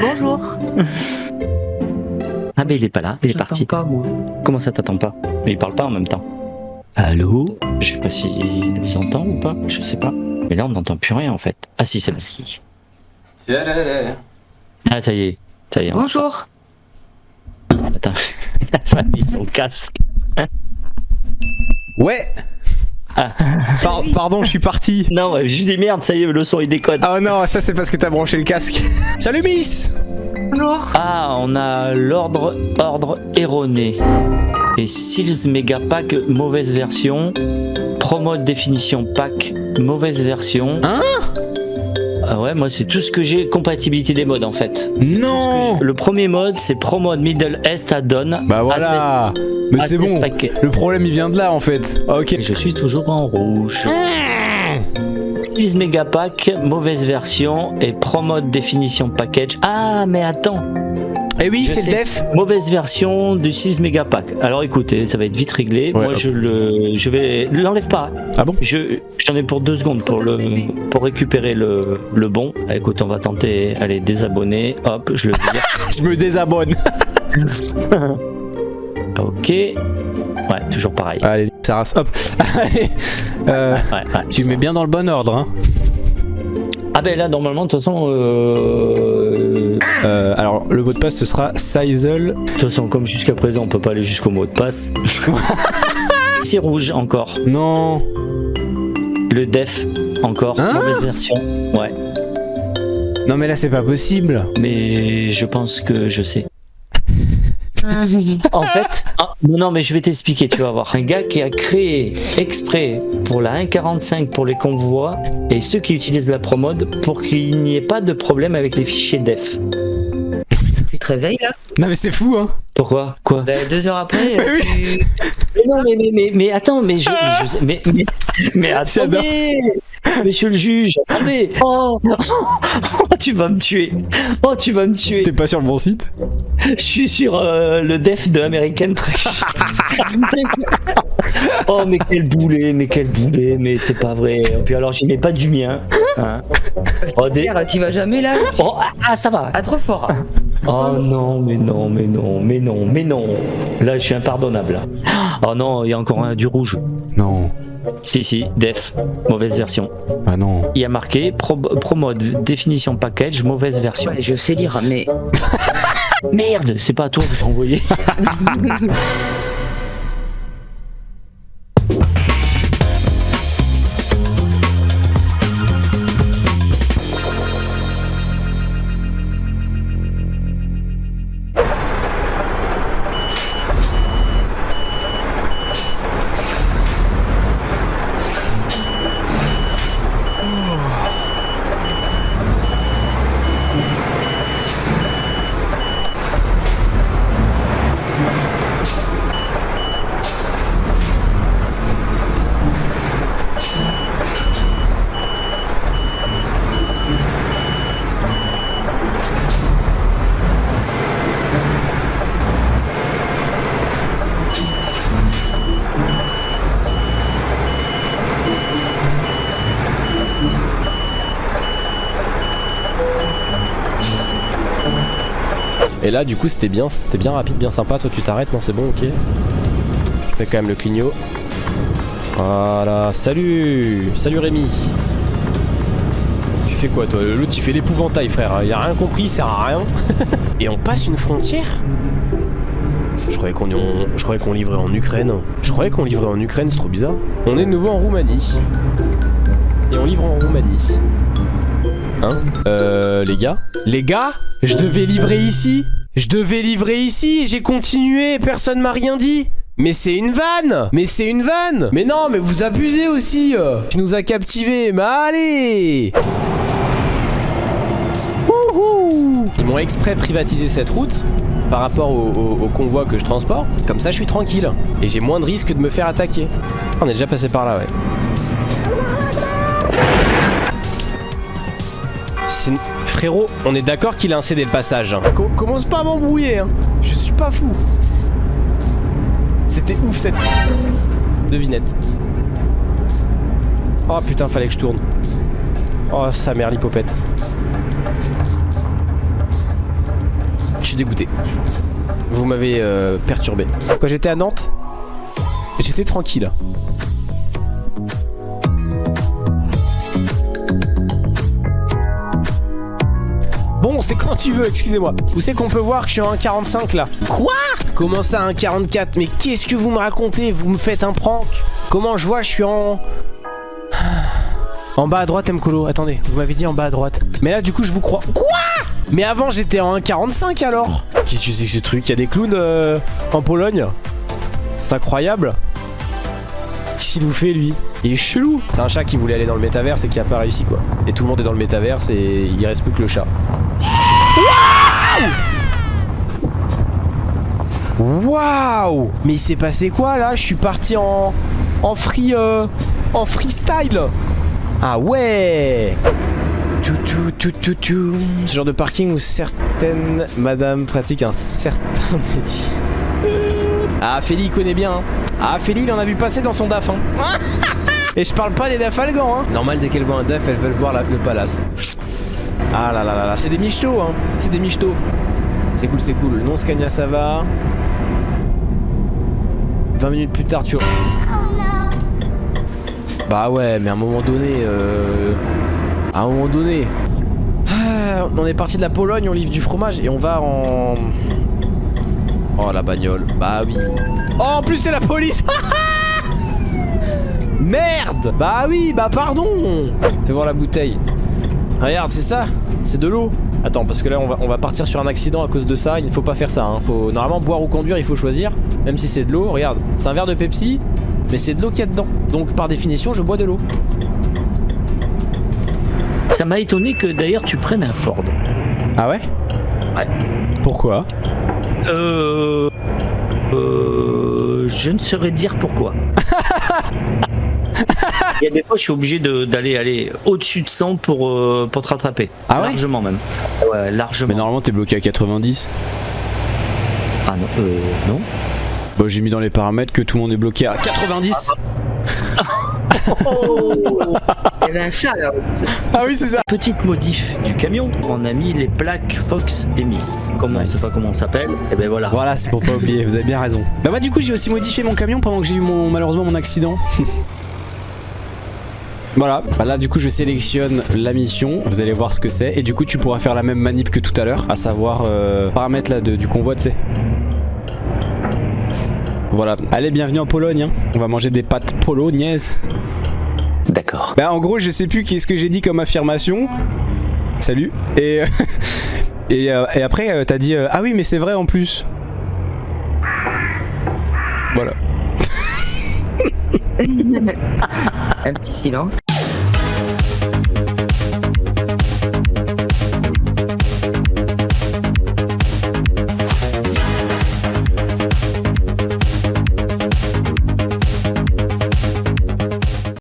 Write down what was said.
Bonjour. Ah ben il est pas là, il est parti. pas, moi. Comment ça t'attends pas? Mais il parle pas en même temps. Allô? Je sais pas s'il nous entend ou pas, je sais pas. Mais là on n'entend plus rien en fait. Ah si c'est bon. Ah ça y est, ça y est. Bonjour. Attends, il a mis son casque. Ouais Par- Pardon, je suis parti. Non, ouais, je dis merde, ça y est, le son il déconne. Ah non, ça c'est parce que t'as branché le casque. Salut Miss Bonjour. Ah, on a l'ordre ordre erroné. Et Seals Mega Pack, mauvaise version. Promo définition pack, mauvaise version. Hein? Ah ouais, moi c'est tout ce que j'ai, compatibilité des modes en fait. Non Le premier mode c'est Pro Mode Middle East Add-on. Bah voilà Mais c'est bon, le problème il vient de là en fait. Ok. Et je suis toujours en rouge. 6 méga pack, mauvaise version et Pro Mode définition package. Ah mais attends, Et Eh oui, c'est le def Mauvaise version du 6 mégapack. Alors écoutez, ça va être vite réglé. Ouais, Moi je le je vais l'enlève pas. Ah bon? Je j'en ai pour deux secondes pour le pour récupérer le, le bon. Ah, Écoute, on va tenter allez désabonner. Hop, je le vire. Je me désabonne. OK. Ouais, toujours pareil. Allez, ça rase, hop. Euh, Ouais, ouais. tu mets bien dans le bon ordre. Hein. Ah ben là normalement de toute façon euh... Le mot de passe ce sera Sizel. de toute façon comme jusqu'à présent on peut pas aller jusqu'au mot de passe. C'est rouge encore. Non Le def encore Hein mauvaise version. Ouais. Non mais là c'est pas possible. Mais je pense que je sais. En fait, ah, non, non, mais je vais t'expliquer, tu vas voir. Un gars qui a créé exprès pour la 1.45 pour les convois et ceux qui utilisent la promode pour qu'il n'y ait pas de problème avec les fichiers def. Te réveilles là Non mais c'est fou hein. Pourquoi? Quoi? Bah, Deux heures après, Mais oui. tu... mais non, mais, mais, mais, mais attends, mais je. je- mais, mais, mais attendez Monsieur le juge, attendez oh, oh, tu vas me tuer Oh, tu vas me tuer T'es pas sur le bon site? Je suis sur euh, le def de American Trash. oh mais quel boulet, mais quel boulet, mais c'est pas vrai. Et puis alors j'y mets pas du mien. hein. Oh, des- Merde, tu vas jamais là? Oh, ah, ah, ça va. Ah, trop fort. Oh non, mais non, mais non, mais non, mais non. Là je suis impardonnable. Oh non, il y a encore un du rouge. Non. Si si, def, mauvaise version. Ah non. Il y a marqué pro, pro mode définition package, mauvaise version. Ouais, je sais lire, mais... Merde, c'est pas à toi que j'ai envoyé. Et là, du coup, c'était bien, c'était bien rapide, bien sympa. Toi, tu t'arrêtes, non, c'est bon, ok. Je fais quand même le clignot. Voilà, salut Salut Rémi Tu fais quoi, toi? L'autre, il fait l'épouvantail, frère. Il a rien compris, il sert à rien. Et on passe une frontière? Je croyais qu'on on- je croyais qu'on livrait en Ukraine. Je croyais qu'on livrait en Ukraine, c'est trop bizarre. On est de nouveau en Roumanie. Et on livre en Roumanie. Hein Euh, les gars Les gars Je devais livrer ici Je devais livrer ici et j'ai continué, personne m'a rien dit mais c'est une vanne Mais c'est une vanne Mais non, mais vous abusez aussi euh. Tu nous as captivés, mais allez Ils m'ont exprès privatisé cette route par rapport au, au- au convoi que je transporte. Comme ça, je suis tranquille. Et j'ai moins de risque de me faire attaquer. On est déjà passé par là, ouais. Frérot, on est d'accord qu'il a un cédé le passage. Co- commence pas à m'embrouiller, hein. Je suis pas fou. C'était ouf cette devinette. Oh putain, fallait que je tourne. Oh, sa mère, l'hypopète. Je suis dégoûté. Vous m'avez euh, perturbé. Quand j'étais à Nantes, j'étais tranquille. Bon, c'est quand tu veux, excusez-moi. Vous savez qu'on peut voir que je suis en 1,45 là. Quoi Comment ça, 1,44 Mais qu'est-ce que vous me racontez Vous me faites un prank Comment je vois, je suis en... En bas à droite, Mkolo. Attendez, vous m'avez dit en bas à droite. Mais là, du coup, je vous crois. Quoi Mais avant, j'étais en 1,45 alors Qu'est-ce que c'est que ce truc Il y a des clowns euh, en Pologne C'est incroyable. Qu'est-ce qu'il nous fait, lui Il est chelou C'est un chat qui voulait aller dans le métaverse et qui a pas réussi, quoi. Et tout le monde est dans le métaverse et il reste plus que le chat. Waouh Mais il s'est passé quoi là Je suis parti en en free euh, en freestyle. Ah ouais. Tout, tout, tout, tout, tout. Ce genre de parking où certaines madames pratiquent un certain métier. Ah Féli il connaît bien. hein. Ah Féli il en a vu passer dans son DAF. hein. Et je parle pas des DAF algans. Hein. Normal dès qu'elles voient un DAF elles veulent voir la- le palace. Ah là là là là, c'est des michetots hein. C'est des michetots. C'est cool, c'est cool. Non Scania ça va. 20 minutes plus tard tu... Bah ouais, mais à un moment donné... Euh... À un moment donné... Ah, on est parti de la Pologne, on livre du fromage et on va en... Oh la bagnole, bah oui. Oh en plus c'est la police Merde Bah oui, bah pardon Fais voir la bouteille. Regarde, c'est ça C'est de l'eau Attends, parce que là on va, on va partir sur un accident à cause de ça, il ne faut pas faire ça. Hein. Faut, normalement boire ou conduire, il faut choisir, même si c'est de l'eau. Regarde, c'est un verre de Pepsi, mais c'est de l'eau qu'il y a dedans. Donc par définition, je bois de l'eau. Ça m'a étonné que d'ailleurs tu prennes un Ford. Ah ouais? Ouais. Pourquoi? Euh. Euh. Je ne saurais dire pourquoi. Il y a des fois, je suis obligé d'aller aller au-dessus de 100 pour, euh, pour te rattraper. Ah ouais Largement même. Ouais, largement. Mais normalement t'es bloqué à 90. Ah non, euh, non. Bah j'ai mis dans les paramètres que tout le monde est bloqué à 90 Il y avait un chat là aussi. Ah oui c'est ça Petite modif du camion. On a mis les plaques Fox et Miss. Comme on Nice. sait pas comment on s'appelle, et ben voilà. Voilà c'est pour pas oublier, vous avez bien raison. Bah moi du coup j'ai aussi modifié mon camion pendant que j'ai eu mon, malheureusement mon accident. Voilà, bah là du coup je sélectionne la mission, vous allez voir ce que c'est et du coup tu pourras faire la même manip que tout à l'heure, à savoir euh, paramètres là de- du convoi tu sais. Voilà, allez bienvenue en Pologne, hein. on va manger des pâtes polognaises. D'accord. Bah en gros je sais plus qu'est-ce que j'ai dit comme affirmation. Salut. Et, et, euh, et après euh, t'as dit euh, ah oui mais c'est vrai en plus. Voilà. Un petit silence.